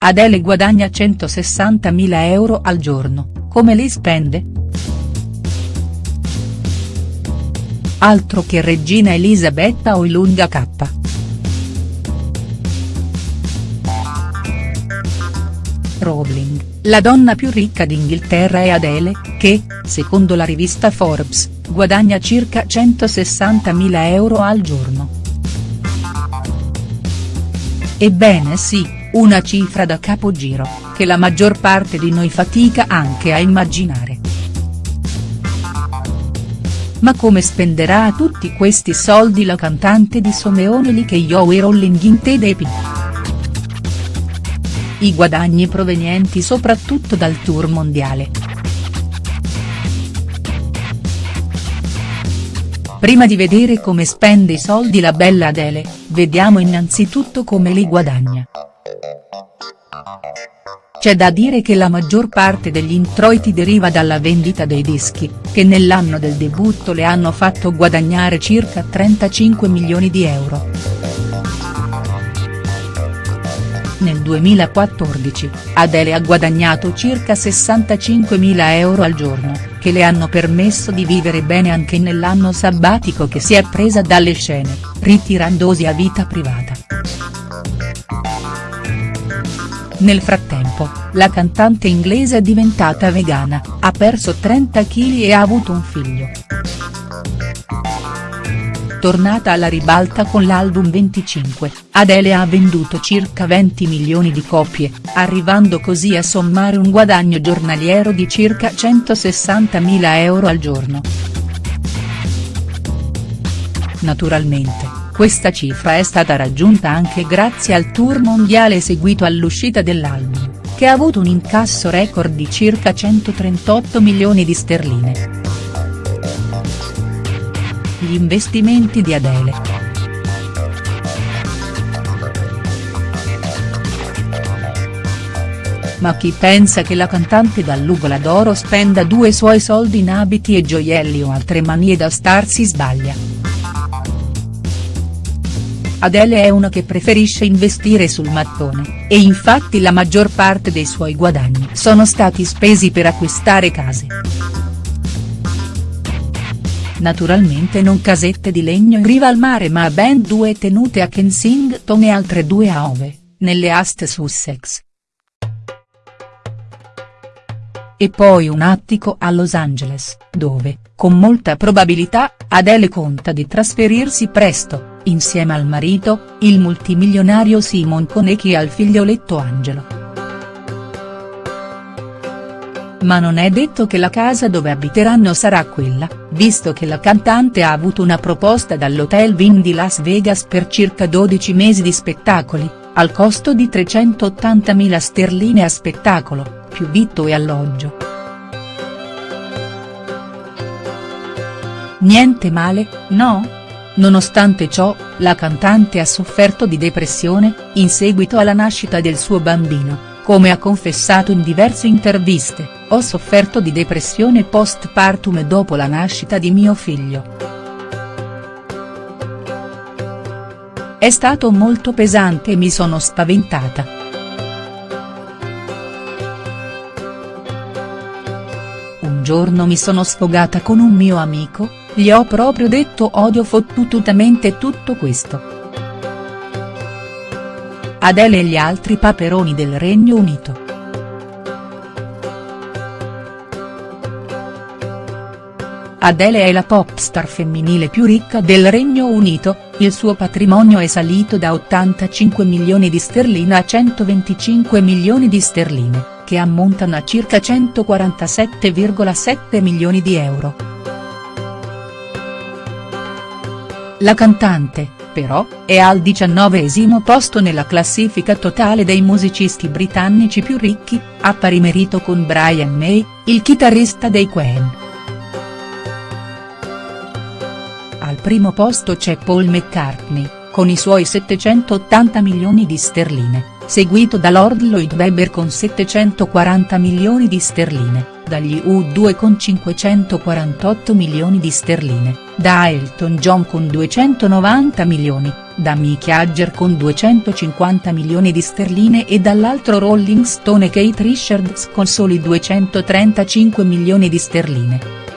Adele guadagna 160.000 euro al giorno, come li spende?. Altro che regina Elisabetta o Ilunga K. Rowling, la donna più ricca d'Inghilterra è Adele, che, secondo la rivista Forbes, guadagna circa 160.000 euro al giorno. Ebbene sì, una cifra da capogiro, che la maggior parte di noi fatica anche a immaginare. Ma come spenderà tutti questi soldi la cantante di Someone Li che e Rolling in Tedepi? I guadagni provenienti soprattutto dal tour mondiale. Prima di vedere come spende i soldi la bella Adele, vediamo innanzitutto come li guadagna. C'è da dire che la maggior parte degli introiti deriva dalla vendita dei dischi, che nell'anno del debutto le hanno fatto guadagnare circa 35 milioni di euro. Nel 2014, Adele ha guadagnato circa 65 mila euro al giorno, che le hanno permesso di vivere bene anche nell'anno sabbatico che si è presa dalle scene, ritirandosi a vita privata. Nel frattempo, la cantante inglese è diventata vegana, ha perso 30 kg e ha avuto un figlio. Tornata alla ribalta con l'album 25, Adele ha venduto circa 20 milioni di copie, arrivando così a sommare un guadagno giornaliero di circa 160.000 euro al giorno. Naturalmente, questa cifra è stata raggiunta anche grazie al tour mondiale seguito all'uscita dell'album, che ha avuto un incasso record di circa 138 milioni di sterline. Gli investimenti di Adele. Ma chi pensa che la cantante dall'Ugola d'Oro spenda due suoi soldi in abiti e gioielli o altre manie da star si sbaglia. Adele è una che preferisce investire sul mattone, e infatti la maggior parte dei suoi guadagni sono stati spesi per acquistare case. Naturalmente non casette di legno in riva al mare ma ben due tenute a Kensington e altre due a Ove, nelle aste Sussex. E poi un attico a Los Angeles, dove, con molta probabilità, Adele conta di trasferirsi presto insieme al marito, il multimilionario Simon Konecki e al figlioletto Angelo. Ma non è detto che la casa dove abiteranno sarà quella, visto che la cantante ha avuto una proposta dall'Hotel Wynn di Las Vegas per circa 12 mesi di spettacoli, al costo di 380.000 sterline a spettacolo, più vitto e alloggio. Niente male, no?. Nonostante ciò, la cantante ha sofferto di depressione, in seguito alla nascita del suo bambino, come ha confessato in diverse interviste, ho sofferto di depressione postpartum dopo la nascita di mio figlio. È stato molto pesante e mi sono spaventata. Giorno mi sono sfogata con un mio amico, gli ho proprio detto odio fottutamente tutto questo. Adele e gli altri paperoni del Regno Unito. Adele è la pop star femminile più ricca del Regno Unito, il suo patrimonio è salito da 85 milioni di sterline a 125 milioni di sterline, che ammontano a circa 147,7 milioni di euro. La cantante, però, è al diciannovesimo posto nella classifica totale dei musicisti britannici più ricchi, a pari merito con Brian May, il chitarrista dei Queen. Al primo posto c'è Paul McCartney, con i suoi 780 milioni di sterline, seguito da Lord Lloyd Webber con 740 milioni di sterline dagli U2 con 548 milioni di sterline, da Elton John con 290 milioni, da Mick Jagger con 250 milioni di sterline e dall'altro Rolling Stone Kate Richards con soli 235 milioni di sterline.